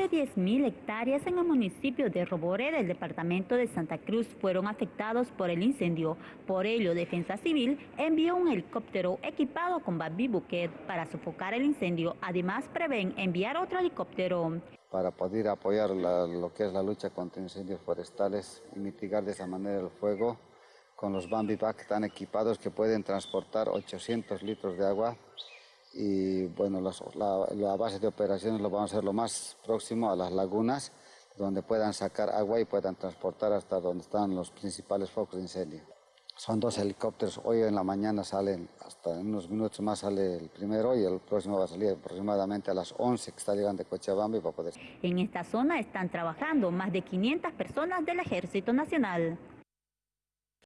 de 10.000 hectáreas en el municipio de Robore del departamento de Santa Cruz fueron afectados por el incendio. Por ello, Defensa Civil envió un helicóptero equipado con Babi Buquet para sofocar el incendio. Además, prevén enviar otro helicóptero. Para poder apoyar la, lo que es la lucha contra incendios forestales y mitigar de esa manera el fuego, con los Bambi Pack tan equipados que pueden transportar 800 litros de agua y bueno, la, la, base de operaciones lo vamos a hacer lo más próximo a las lagunas, donde puedan sacar agua y puedan transportar hasta donde están los principales focos de incendio. Son dos helicópteros, hoy en la mañana salen, hasta en unos minutos más sale el primero y el próximo va a salir aproximadamente a las 11 que está llegando de Cochabamba y va a poder... En esta zona están trabajando más de 500 personas del Ejército Nacional.